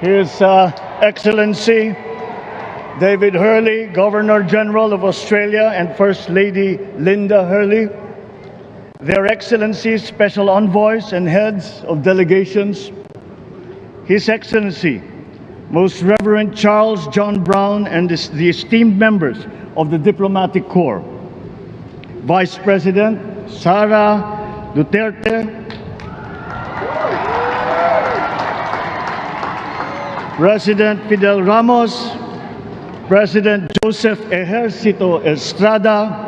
His uh, Excellency David Hurley, Governor General of Australia, and First Lady Linda Hurley, Their Excellencies, Special Envoys, and Heads of Delegations, His Excellency, Most Reverend Charles John Brown, and the esteemed members of the Diplomatic Corps, Vice President Sara Duterte, President Fidel Ramos, President Joseph Ejercito Estrada,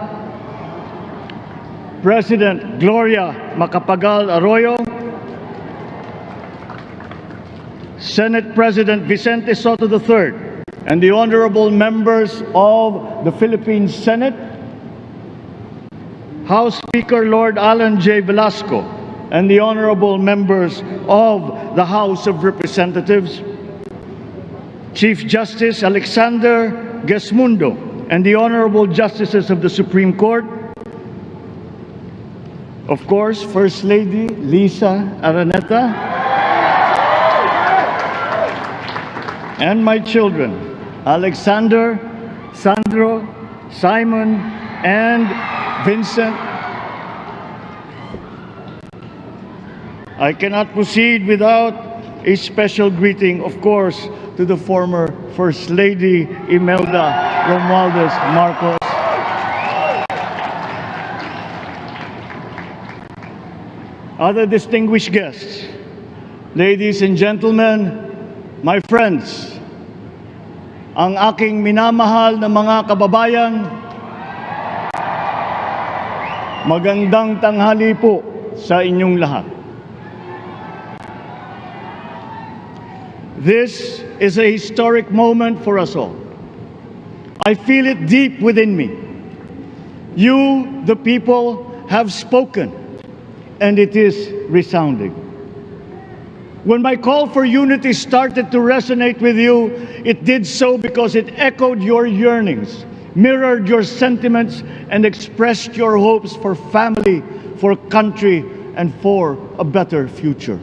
President Gloria Macapagal Arroyo, Senate President Vicente Sotto III, and the honorable members of the Philippine Senate, House Speaker Lord Allan Jay Velasco, and the honorable members of the House of Representatives, Chief Justice Alexander Gesmundo, and the honorable justices of the Supreme Court, of course, First Lady Liza Araneta, and my children, Alexander, Sandro, Simon, and Vincent. I cannot proceed without a special greeting, of course, to the former First Lady Imelda Romualdez Marcos. Other distinguished guests, ladies and gentlemen, my friends, ang aking minamahal na mga kababayan, magandang tanghali po sa inyong lahat. This is a historic moment for us all. I feel it deep within me. You, the people, have spoken, and it is resounding. When my call for unity started to resonate with you, it did so because it echoed your yearnings, mirrored your sentiments, and expressed your hopes for family, for country, and for a better future.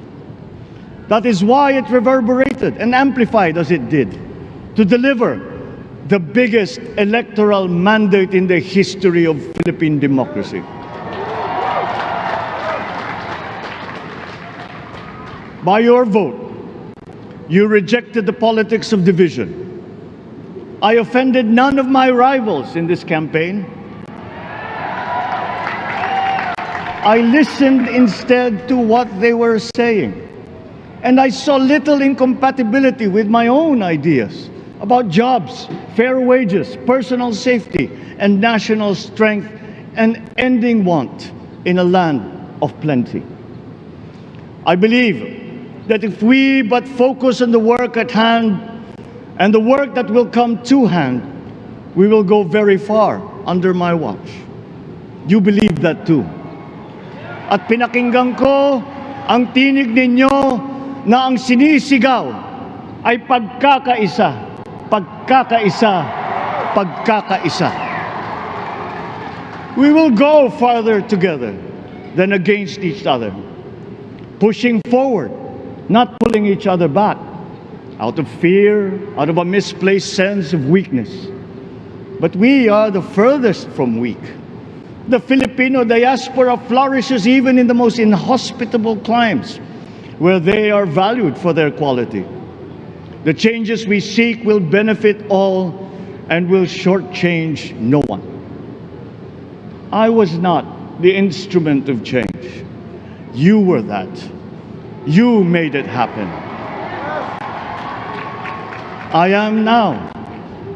That is why it reverberated and amplified as it did to deliver the biggest electoral mandate in the history of Philippine democracy. By your vote, you rejected the politics of division. I offended none of my rivals in this campaign. I listened instead to what they were saying. And I saw little incompatibility with my own ideas about jobs, fair wages, personal safety, and national strength, and ending want in a land of plenty. I believe that if we but focus on the work at hand and the work that will come to hand, we will go very far under my watch. You believe that too. At pinakinggan ko ang tinig ninyo na ang sinisigaw ay pagkakaisa, pagkakaisa, pagkakaisa. We will go farther together than against each other, pushing forward, not pulling each other back, out of fear, out of a misplaced sense of weakness. But we are the furthest from weak. The Filipino diaspora flourishes even in the most inhospitable climes where they are valued for their quality. The changes we seek will benefit all and will shortchange no one. I was not the instrument of change. You were that. You made it happen. I am now.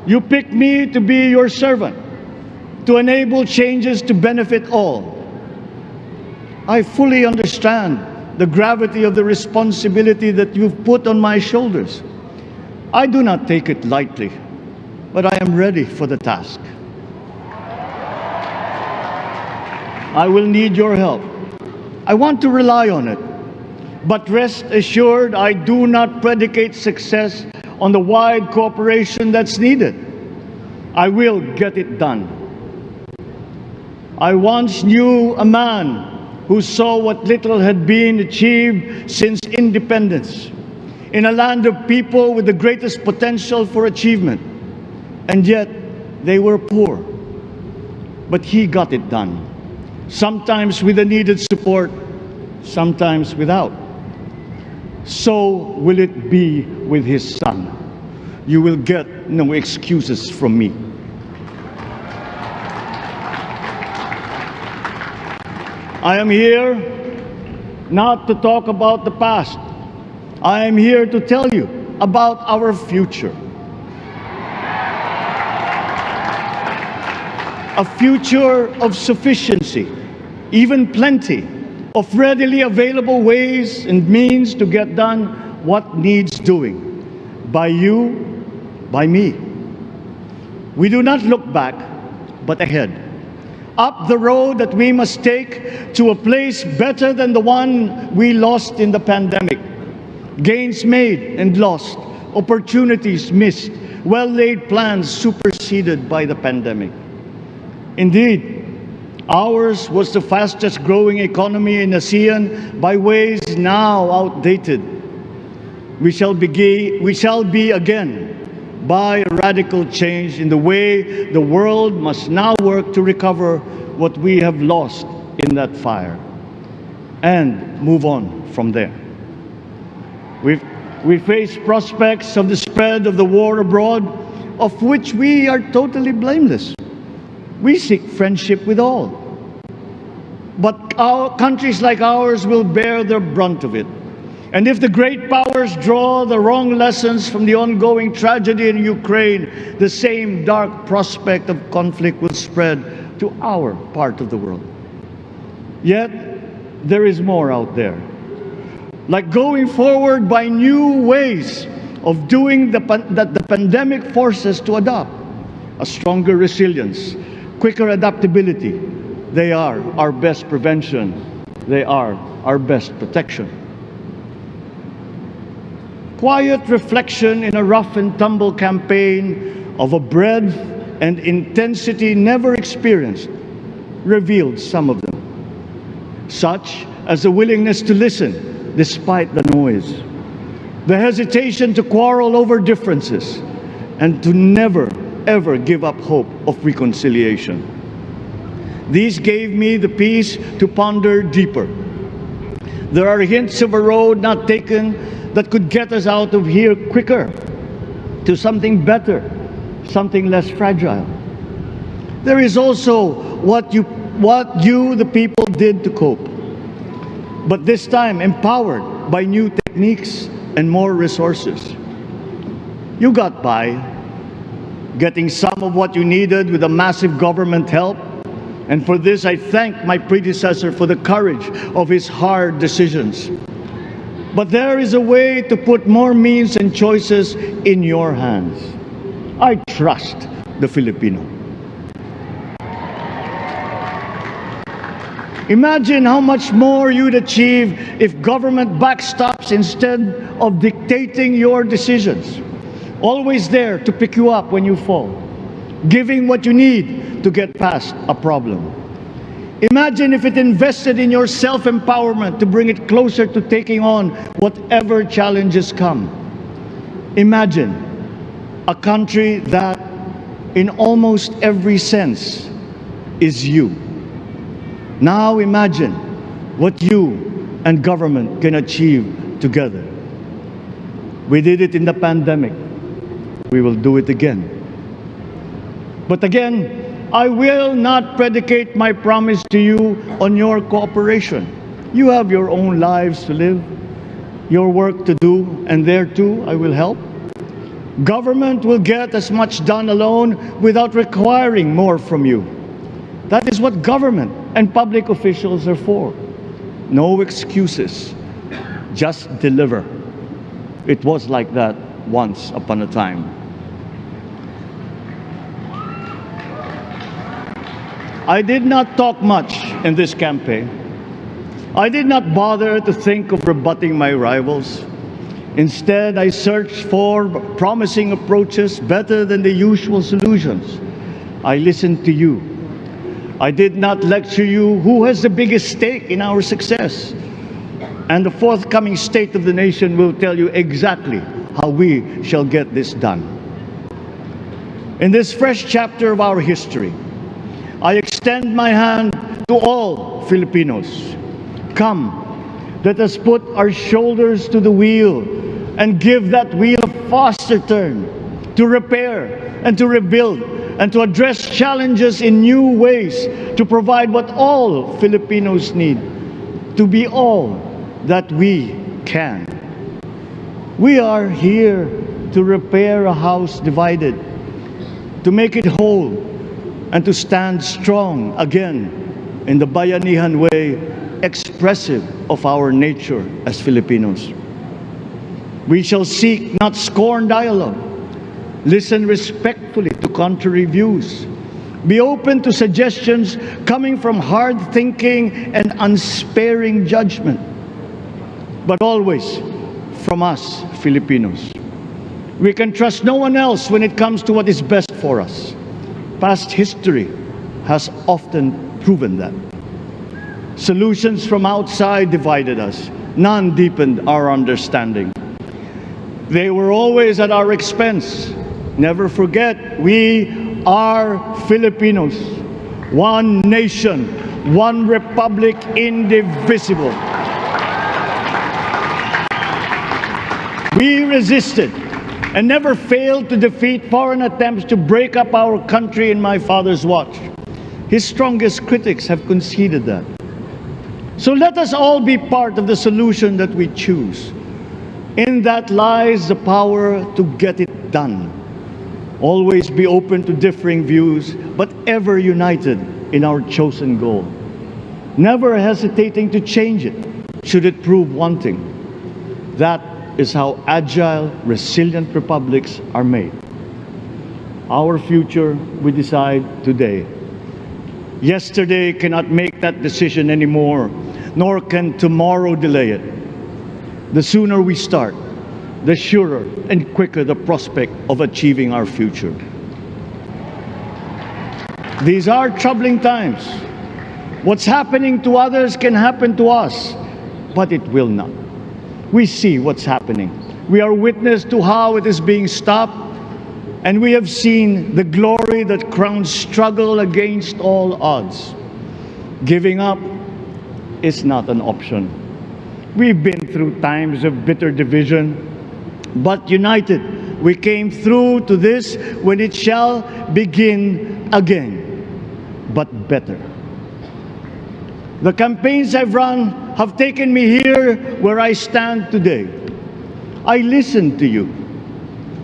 You picked me to be your servant, to enable changes to benefit all. I fully understand the gravity of the responsibility that you've put on my shoulders. I do not take it lightly, but I am ready for the task. I will need your help. I want to rely on it. But rest assured, I do not predicate success on the wide cooperation that's needed. I will get it done. I once knew a man who saw what little had been achieved since independence in a land of people with the greatest potential for achievement, and yet they were poor. But he got it done, sometimes with the needed support, sometimes without. So will it be with his son. You will get no excuses from me. I am here not to talk about the past. I am here to tell you about our future. A future of sufficiency, even plenty, of readily available ways and means to get done what needs doing by you, by me. We do not look back, but ahead. Up the road that we must take to a place better than the one we lost in the pandemic. Gains made and lost, opportunities missed, well laid plans superseded by the pandemic. Indeed, Ours was the fastest growing economy in ASEAN by ways now outdated. We shall, be, we shall be again by a radical change in the way the world must now work to recover what we have lost in that fire and move on from there. we we face prospects of the spread of the war abroad, of which we are totally blameless. We seek friendship with all. But our, countries like ours will bear the brunt of it. And if the great powers draw the wrong lessons from the ongoing tragedy in Ukraine, the same dark prospect of conflict will spread to our part of the world. Yet, there is more out there. Like going forward by new ways of doing the, that the pandemic forces to adopt a stronger resilience, quicker adaptability. They are our best prevention. They are our best protection. Quiet reflection in a rough and tumble campaign of a breadth and intensity never experienced revealed some of them, such as the willingness to listen despite the noise, the hesitation to quarrel over differences, and to never ever give up hope of reconciliation. These gave me the peace to ponder deeper. There are hints of a road not taken that could get us out of here quicker to something better, something less fragile. There is also what you, what you, the people, did to cope. But this time empowered by new techniques and more resources. You got by getting some of what you needed with a massive government help. And for this, I thank my predecessor for the courage of his hard decisions. But there is a way to put more means and choices in your hands. I trust the Filipino. Imagine how much more you'd achieve if government backstops instead of dictating your decisions always there to pick you up when you fall, giving what you need to get past a problem. Imagine if it invested in your self-empowerment to bring it closer to taking on whatever challenges come. Imagine a country that, in almost every sense, is you. Now imagine what you and government can achieve together. We did it in the pandemic we will do it again. But again, I will not predicate my promise to you on your cooperation. You have your own lives to live, your work to do, and there too I will help. Government will get as much done alone without requiring more from you. That is what government and public officials are for. No excuses, just deliver. It was like that once upon a time. I did not talk much in this campaign. I did not bother to think of rebutting my rivals. Instead, I searched for promising approaches better than the usual solutions. I listened to you. I did not lecture you who has the biggest stake in our success. And the forthcoming State of the Nation will tell you exactly how we shall get this done. In this fresh chapter of our history, I extend my hand to all Filipinos. Come, let us put our shoulders to the wheel and give that wheel a faster turn to repair and to rebuild and to address challenges in new ways to provide what all Filipinos need to be all that we can. We are here to repair a house divided, to make it whole, and to stand strong again in the Bayanihan way, expressive of our nature as Filipinos. We shall seek not scorn dialogue, listen respectfully to contrary views, be open to suggestions coming from hard thinking and unsparing judgment, but always from us, Filipinos. We can trust no one else when it comes to what is best for us. Past history has often proven that. Solutions from outside divided us. None deepened our understanding. They were always at our expense. Never forget, we are Filipinos. One nation, one republic, indivisible. We resisted and never failed to defeat foreign attempts to break up our country in my father's watch. His strongest critics have conceded that. So let us all be part of the solution that we choose. In that lies the power to get it done. Always be open to differing views, but ever united in our chosen goal. Never hesitating to change it, should it prove wanting. That is how agile, resilient republics are made. Our future we decide today. Yesterday cannot make that decision anymore, nor can tomorrow delay it. The sooner we start, the surer and quicker the prospect of achieving our future. These are troubling times. What's happening to others can happen to us, but it will not. We see what's happening. We are witness to how it is being stopped, and we have seen the glory that crowns struggle against all odds. Giving up is not an option. We've been through times of bitter division, but united, we came through to this when it shall begin again, but better. The campaigns I've run have taken me here where I stand today. I listened to you,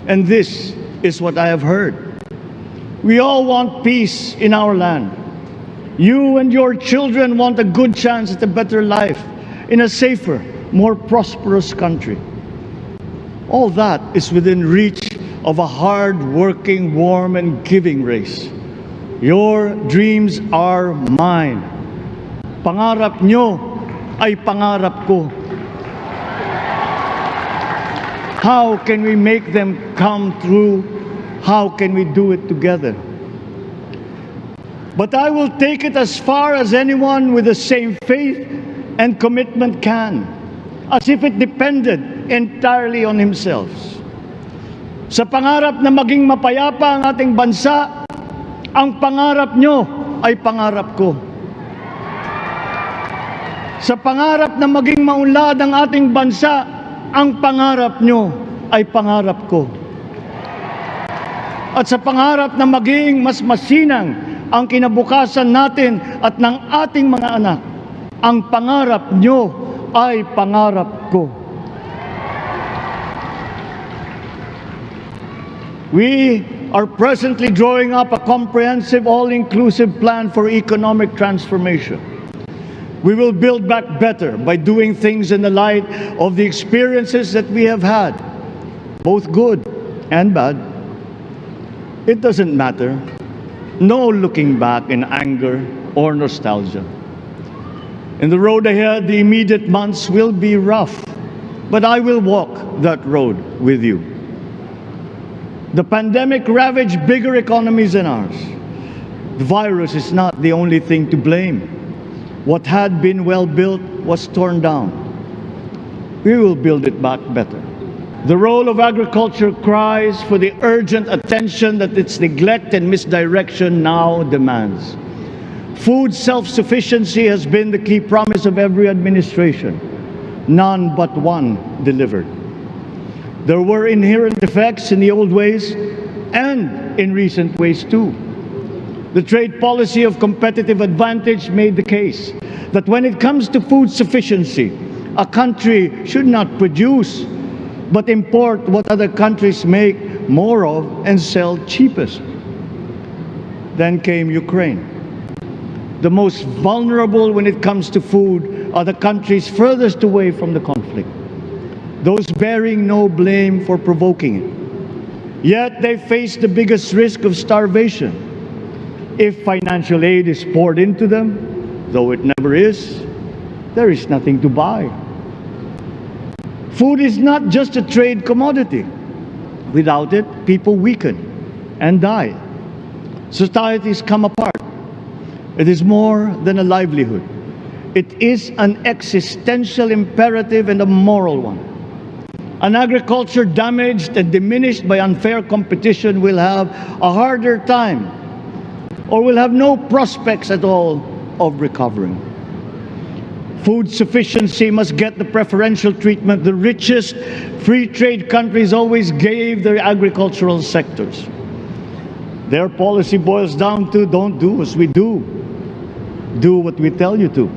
and this is what I have heard. We all want peace in our land. You and your children want a good chance at a better life in a safer, more prosperous country. All that is within reach of a hard-working, warm, and giving race. Your dreams are mine. Pangarap nyo ay pangarap ko. How can we make them come true? How can we do it together? But I will take it as far as anyone with the same faith and commitment can, as if it depended entirely on himself. Sa pangarap na maging mapayapa ang ating bansa, ang pangarap nyo ay pangarap ko. Sa pangarap na maging maunlad ang ating bansa, ang pangarap nyo ay pangarap ko. At sa pangarap na maging mas masinang ang kinabukasan natin at ng ating mga anak, ang pangarap nyo ay pangarap ko. We are presently drawing up a comprehensive, all-inclusive plan for economic transformation. We will build back better by doing things in the light of the experiences that we have had, both good and bad. It doesn't matter. No looking back in anger or nostalgia. In the road ahead, the immediate months will be rough, but I will walk that road with you. The pandemic ravaged bigger economies than ours. The virus is not the only thing to blame. What had been well built was torn down. We will build it back better. The role of agriculture cries for the urgent attention that its neglect and misdirection now demands. Food self-sufficiency has been the key promise of every administration. None but one delivered. There were inherent defects in the old ways and in recent ways too. The trade policy of competitive advantage made the case that when it comes to food sufficiency, a country should not produce but import what other countries make more of and sell cheapest. Then came Ukraine. The most vulnerable when it comes to food are the countries furthest away from the conflict, those bearing no blame for provoking it. Yet they face the biggest risk of starvation. If financial aid is poured into them, though it never is, there is nothing to buy. Food is not just a trade commodity. Without it, people weaken and die. Societies come apart. It is more than a livelihood. It is an existential imperative and a moral one. An agriculture damaged and diminished by unfair competition will have a harder time or will have no prospects at all of recovering. Food sufficiency must get the preferential treatment the richest free trade countries always gave their agricultural sectors. Their policy boils down to don't do as we do, do what we tell you to.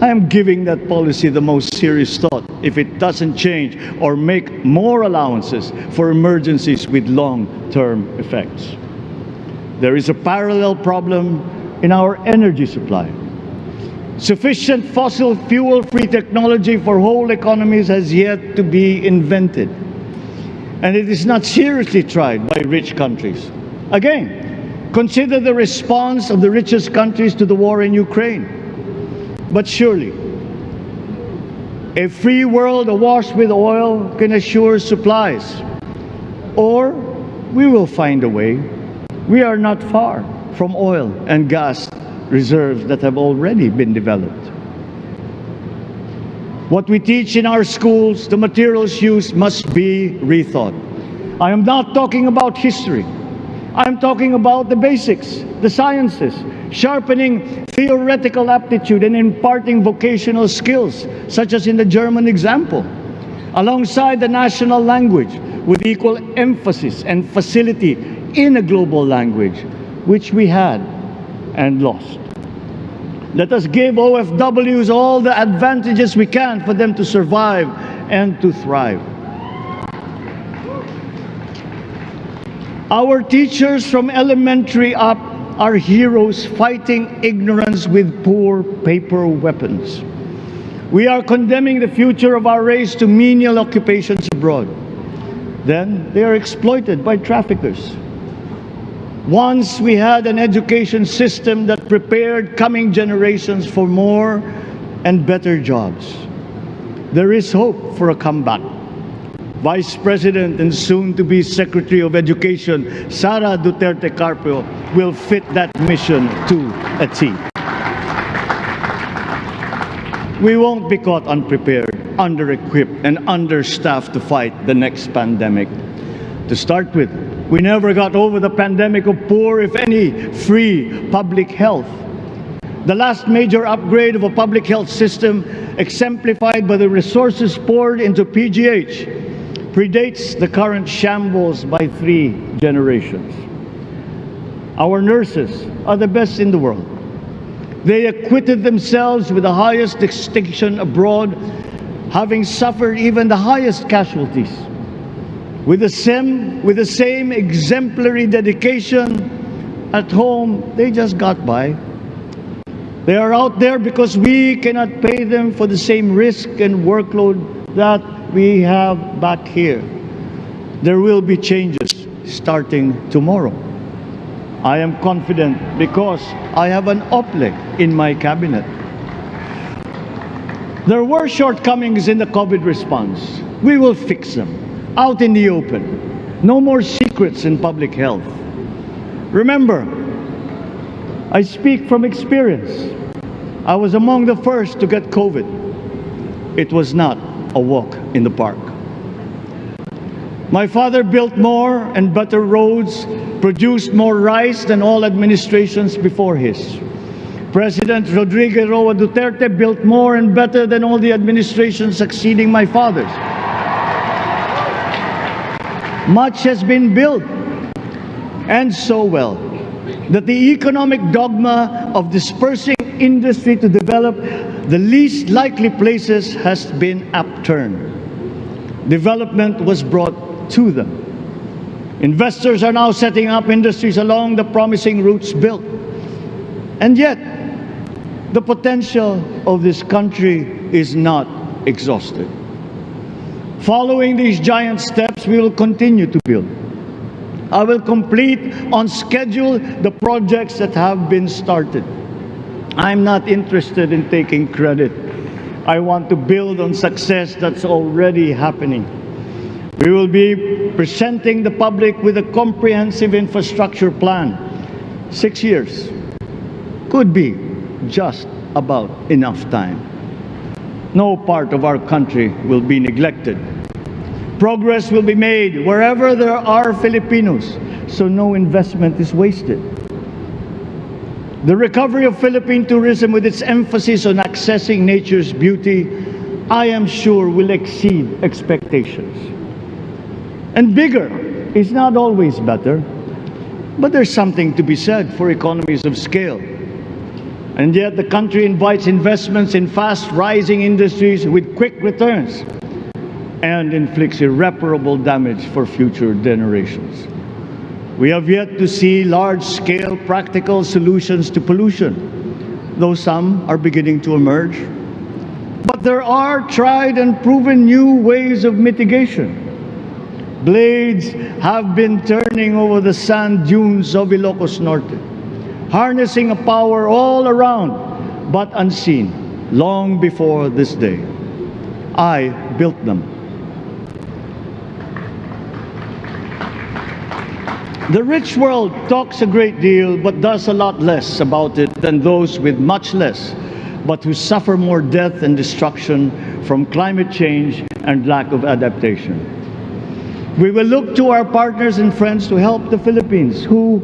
I am giving that policy the most serious thought if it doesn't change or make more allowances for emergencies with long-term effects. There is a parallel problem in our energy supply. Sufficient fossil fuel-free technology for whole economies has yet to be invented. And it is not seriously tried by rich countries. Again, consider the response of the richest countries to the war in Ukraine. But surely, a free world awash with oil can assure supplies. Or we will find a way. We are not far from oil and gas reserves that have already been developed. What we teach in our schools, the materials used must be rethought. I am not talking about history. I'm talking about the basics, the sciences, sharpening theoretical aptitude and imparting vocational skills, such as in the German example, alongside the national language with equal emphasis and facility in a global language, which we had and lost. Let us give OFWs all the advantages we can for them to survive and to thrive. Our teachers from elementary up are heroes fighting ignorance with poor paper weapons. We are condemning the future of our race to menial occupations abroad. Then they are exploited by traffickers. Once we had an education system that prepared coming generations for more and better jobs. There is hope for a comeback. Vice President and soon to be Secretary of Education, Sara Duterte Carpio, will fit that mission to a T. We won't be caught unprepared, under-equipped, and understaffed to fight the next pandemic. To start with, we never got over the pandemic of poor, if any, free public health. The last major upgrade of a public health system, exemplified by the resources poured into PGH, predates the current shambles by three generations. Our nurses are the best in the world. They acquitted themselves with the highest distinction abroad, having suffered even the highest casualties. With the same, with the same exemplary dedication at home, they just got by. They are out there because we cannot pay them for the same risk and workload that we have back here. There will be changes starting tomorrow. I am confident because I have an Ople in my cabinet. There were shortcomings in the COVID response. We will fix them out in the open. No more secrets in public health. Remember, I speak from experience. I was among the first to get COVID. It was not a walk in the park. My father built more and better roads, produced more rice than all administrations before his. President Rodrigo Roa Duterte built more and better than all the administrations succeeding my father's. Much has been built, and so well, that the economic dogma of dispersing industry to develop the least likely places has been upturned. Development was brought to them. Investors are now setting up industries along the promising routes built. And yet, the potential of this country is not exhausted. Following these giant steps, we will continue to build. I will complete on schedule the projects that have been started. I'm not interested in taking credit. I want to build on success that's already happening. We will be presenting the public with a comprehensive infrastructure plan. Six years could be just about enough time. No part of our country will be neglected. Progress will be made wherever there are Filipinos, so no investment is wasted. The recovery of Philippine tourism with its emphasis on accessing nature's beauty, I am sure will exceed expectations. And bigger is not always better, but there's something to be said for economies of scale. And yet the country invites investments in fast rising industries with quick returns and inflicts irreparable damage for future generations. We have yet to see large-scale practical solutions to pollution, though some are beginning to emerge. But there are tried and proven new ways of mitigation. Blades have been turning over the sand dunes of Ilocos Norte, harnessing a power all around, but unseen, long before this day. I built them. The rich world talks a great deal, but does a lot less about it than those with much less, but who suffer more death and destruction from climate change and lack of adaptation. We will look to our partners and friends to help the Philippines, who,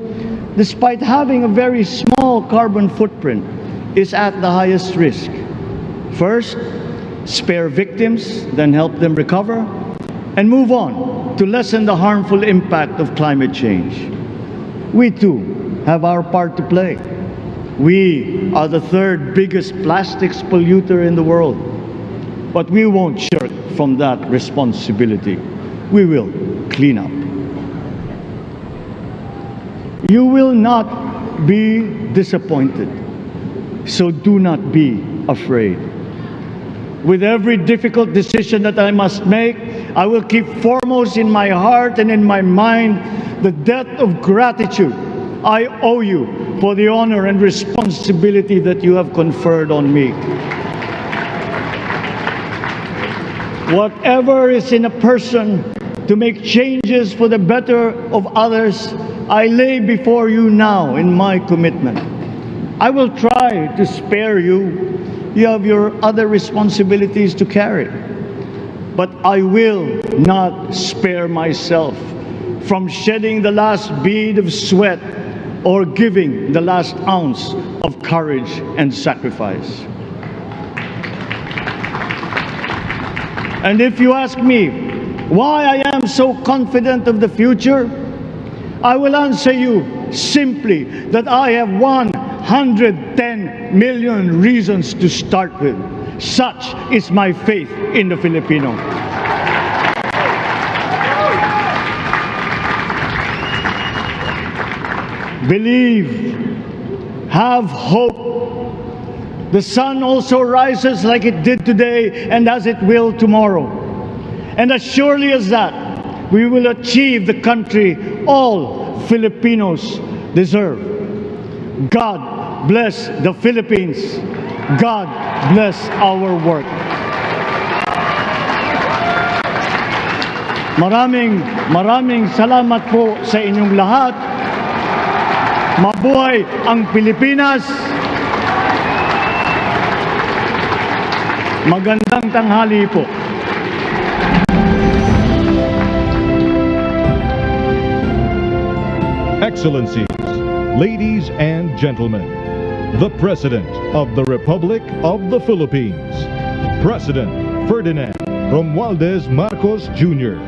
despite having a very small carbon footprint, is at the highest risk. First, spare victims, then help them recover, and move on to lessen the harmful impact of climate change. We too have our part to play. We are the third biggest plastics polluter in the world. But we won't shirk from that responsibility. We will clean up. You will not be disappointed. So do not be afraid. With every difficult decision that I must make, I will keep foremost in my heart and in my mind the debt of gratitude I owe you for the honor and responsibility that you have conferred on me. Whatever is in a person to make changes for the better of others, I lay before you now in my commitment. I will try to spare you. You have your other responsibilities to carry. But I will not spare myself from shedding the last bead of sweat or giving the last ounce of courage and sacrifice. And if you ask me why I am so confident of the future, I will answer you simply that I have 110 million reasons to start with. Such is my faith in the Filipino. Believe, have hope. The sun also rises like it did today and as it will tomorrow. And as surely as that, we will achieve the country all Filipinos deserve. God bless the Philippines. God bless our work. Maraming maraming salamat po sa inyong lahat. Mabuhay ang Pilipinas. Magandang tanghali po. Excellencies, ladies and gentlemen, the President of the Republic of the Philippines, President Ferdinand Romualdez Marcos Jr.